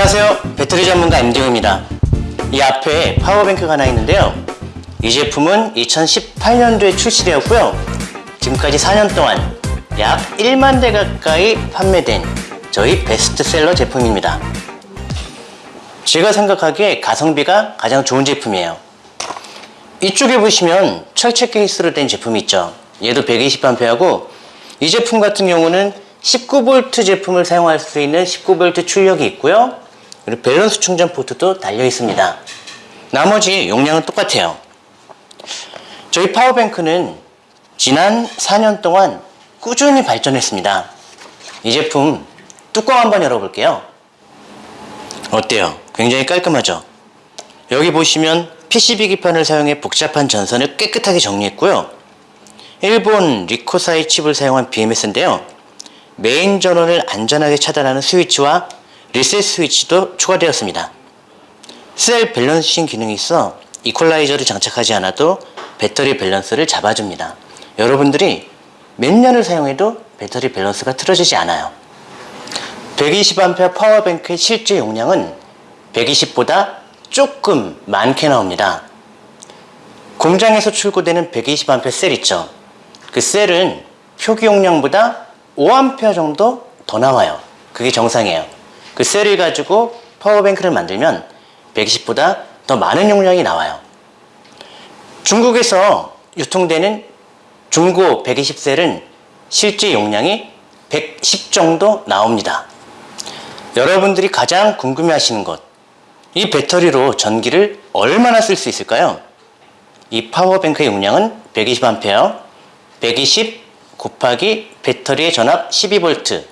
안녕하세요. 배터리 전문가 임디호입니다. 이 앞에 파워뱅크가 하나 있는데요. 이 제품은 2018년도에 출시되었고요. 지금까지 4년 동안 약 1만 대 가까이 판매된 저희 베스트셀러 제품입니다. 제가 생각하기에 가성비가 가장 좋은 제품이에요. 이쪽에 보시면 철제 케이스로 된 제품이 있죠. 얘도 120A하고 이 제품 같은 경우는 19V 제품을 사용할 수 있는 19V 출력이 있고요 그리고 밸런스 충전 포트도 달려 있습니다. 나머지 용량은 똑같아요. 저희 파워뱅크는 지난 4년 동안 꾸준히 발전했습니다. 이 제품 뚜껑 한번 열어볼게요. 어때요? 굉장히 깔끔하죠? 여기 보시면 PCB 기판을 사용해 복잡한 전선을 깨끗하게 정리했고요. 일본 리코사의 칩을 사용한 BMS인데요. 메인 전원을 안전하게 차단하는 스위치와 리셋 스위치도 추가되었습니다. 셀 balancing 기능이 있어 이퀄라이저를 장착하지 않아도 배터리 밸런스를 잡아줍니다. 여러분들이 몇 년을 사용해도 배터리 밸런스가 틀어지지 않아요. 120A 파워뱅크의 실제 용량은 120보다 조금 많게 나옵니다. 공장에서 출고되는 120A 셀 있죠? 그 셀은 표기 용량보다 5A 정도 더 나와요. 그게 정상이에요 그 셀을 가지고 파워뱅크를 만들면 120보다 더 많은 용량이 나와요. 중국에서 유통되는 중고 120셀은 실제 용량이 110 정도 나옵니다. 여러분들이 가장 궁금해 하시는 것 이 배터리로 전기를 얼마나 쓸 수 있을까요? 이 파워뱅크의 용량은 120A 120 곱하기 배터리의 전압 12V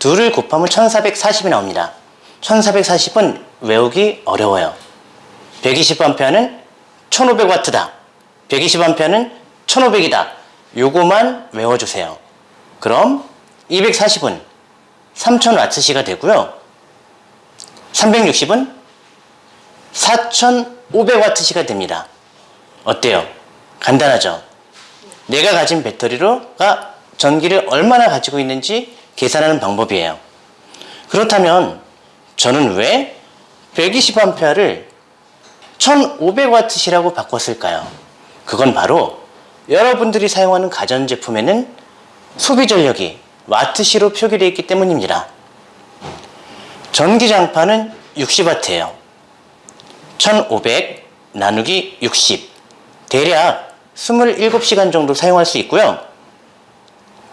둘을 곱하면 1440이 나옵니다. 1440은 외우기 어려워요. 120A는 1500W다. 120A는 1500이다. 요거만 외워주세요. 그럼 240은 3000W가 되고요. 360은 4500W가 됩니다. 어때요? 간단하죠? 내가 가진 배터리로가 전기를 얼마나 가지고 있는지 계산하는 방법이에요. 그렇다면 저는 왜 120A를 1500W라고 바꿨을까요? 그건 바로 여러분들이 사용하는 가전제품에는 소비 전력이 와트시로 표기되어 있기 때문입니다. 전기장판은 60W예요. 1500 나누기 60 대략 27시간 정도 사용할 수 있고요.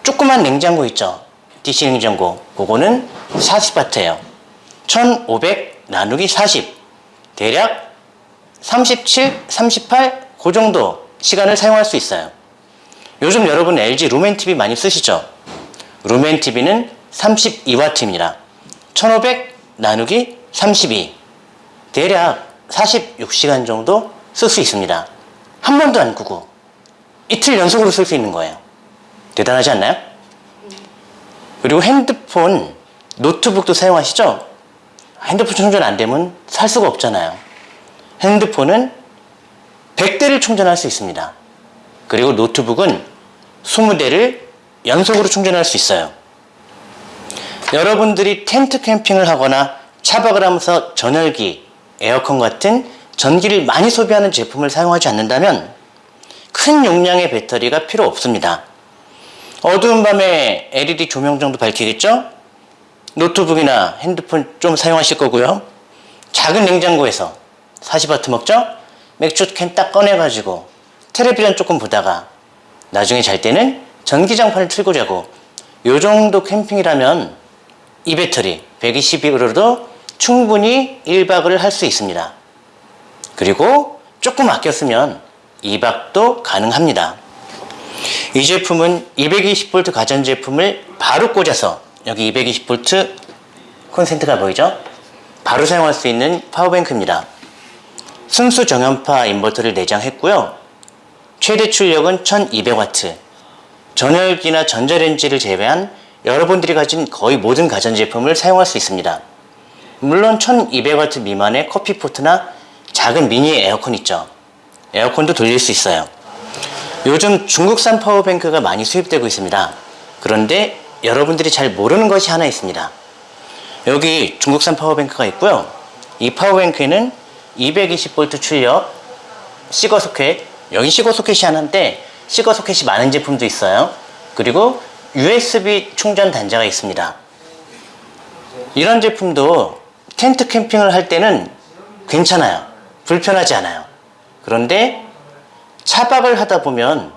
조그만 냉장고 있죠 DC 냉장고 그거는 40W예요. 1500 나누기 40 대략 37, 38 그 정도 시간을 사용할 수 있어요. 요즘 여러분 LG 루멘TV 많이 쓰시죠? 루멘TV는 32W입니다. 1500 나누기 32 대략 46시간 정도 쓸 수 있습니다. 한 번도 안 끄고 이틀 연속으로 쓸 수 있는 거예요. 대단하지 않나요? 그리고 핸드폰, 노트북도 사용하시죠? 핸드폰 충전 안 되면 살 수가 없잖아요. 핸드폰은 100대를 충전할 수 있습니다. 그리고 노트북은 20대를 연속으로 충전할 수 있어요. 여러분들이 텐트 캠핑을 하거나 차박을 하면서 전열기, 에어컨 같은 전기를 많이 소비하는 제품을 사용하지 않는다면 큰 용량의 배터리가 필요 없습니다 어두운 밤에 LED 조명 정도 밝히겠죠? 노트북이나 핸드폰 좀 사용하실 거고요 작은 냉장고에서 40W 먹죠? 맥주 캔 딱 꺼내가지고 텔레비전 조금 보다가 나중에 잘 때는 전기장판을 틀고 자고 요 정도 캠핑이라면 이 배터리 120으로도 충분히 1박을 할 수 있습니다 그리고 조금 아껴 쓰면 2박도 가능합니다 이 제품은 220V 가전제품을 바로 꽂아서 여기 220V 콘센트가 보이죠? 바로 사용할 수 있는 파워뱅크입니다. 순수 정현파 인버터를 내장했고요. 최대 출력은 1200W 전열기나 전자레인지를 제외한 여러분들이 가진 거의 모든 가전제품을 사용할 수 있습니다. 물론 1200W 미만의 커피포트나 작은 미니 에어컨 있죠. 에어컨도 돌릴 수 있어요 요즘 중국산 파워뱅크가 많이 수입되고 있습니다 그런데 여러분들이 잘 모르는 것이 하나 있습니다 여기 중국산 파워뱅크가 있고요. 이 파워뱅크에는 220V 출력, 시거 소켓, 여기 시거 소켓이 하나인데 시거 소켓이 많은 제품도 있어요. 그리고 USB 충전 단자가 있습니다. 이런 제품도 텐트 캠핑을 할 때는 괜찮아요. 불편하지 않아요. 그런데 차박을 하다 보면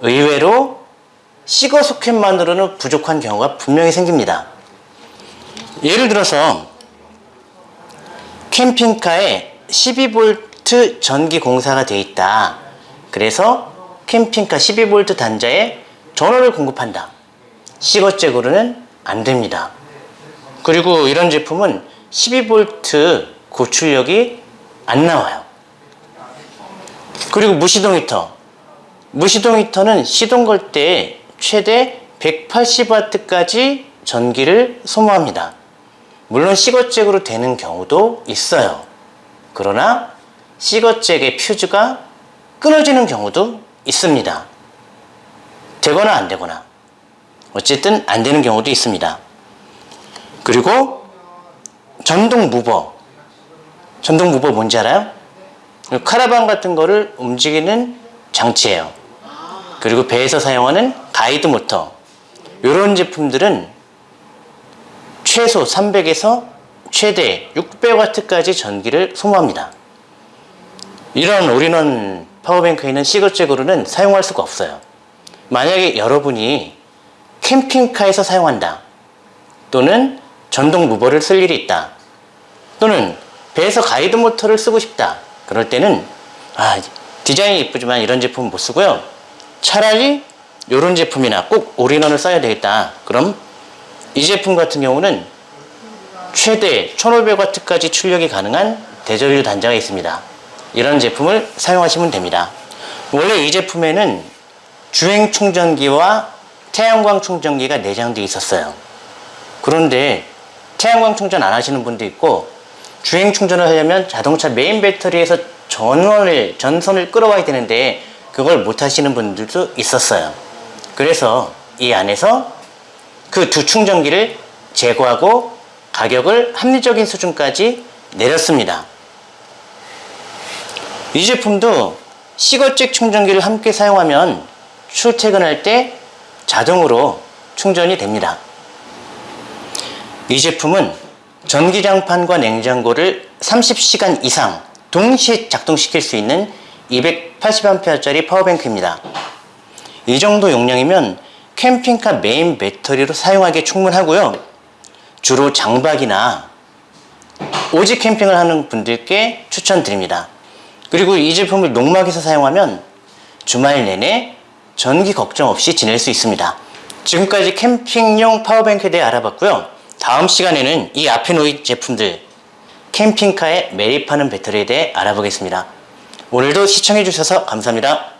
의외로 시거 소켓만으로는 부족한 경우가 분명히 생깁니다. 예를 들어서 캠핑카에 12V 전기 공사가 되어 있다. 그래서 캠핑카 12V 단자에 전원을 공급한다. 시거잭으로는 안 됩니다. 그리고 이런 제품은 12V 고출력이 안 나와요. 그리고 무시동 히터. 무시동 히터는 시동 걸 때 최대 180W까지 전기를 소모합니다. 물론 시거잭으로 되는 경우도 있어요. 그러나 시거잭의 퓨즈가 끊어지는 경우도 있습니다. 되거나 안 되거나. 어쨌든 안 되는 경우도 있습니다. 그리고 전동 mover. 전동 mover 뭔지 알아요? 카라반 같은 거를 움직이는 장치예요. 그리고 배에서 사용하는 가이드 모터. 이런 제품들은 최소 300에서 최대 600W까지 전기를 소모합니다. 이런 올인원 파워뱅크에는 시거잭으로는 사용할 수가 없어요. 만약에 여러분이 캠핑카에서 사용한다. 또는 전동 무버를 쓸 일이 있다. 또는 배에서 가이드 모터를 쓰고 싶다. 그럴 때는 아, 디자인이 이쁘지만 이런 제품은 못 쓰고요. 차라리 이런 제품이나 꼭 올인원을 써야 되겠다. 그럼 이 제품 같은 경우는 최대 1500W까지 출력이 가능한 대전류 단자가 있습니다. 이런 제품을 사용하시면 됩니다. 원래 이 제품에는 주행 충전기와 태양광 충전기가 내장되어 있었어요. 그런데 태양광 충전 안 하시는 분도 있고 주행 충전을 하려면 자동차 메인 배터리에서 전원을 전선을 끌어와야 되는데 그걸 못 하시는 분들도 있었어요. 그래서 이 안에서 그 두 충전기를 제거하고 가격을 합리적인 수준까지 내렸습니다. 이 제품도 시거잭 충전기를 함께 사용하면 출퇴근할 때 자동으로 충전이 됩니다. 이 제품은 전기장판과 냉장고를 30시간 이상 동시에 작동시킬 수 있는 280A짜리 파워뱅크입니다. 이 정도 용량이면 캠핑카 메인 배터리로 사용하기에 충분하고요. 주로 장박이나 오직 캠핑을 하는 분들께 추천드립니다. 그리고 이 제품을 농막에서 사용하면 주말 내내 전기 걱정 없이 지낼 수 있습니다. 지금까지 캠핑용 파워뱅크에 대해 알아봤고요. 다음 시간에는 이 앞에 놓인 제품들 캠핑카에 매립하는 배터리에 대해 알아보겠습니다. 오늘도 시청해주셔서 감사합니다.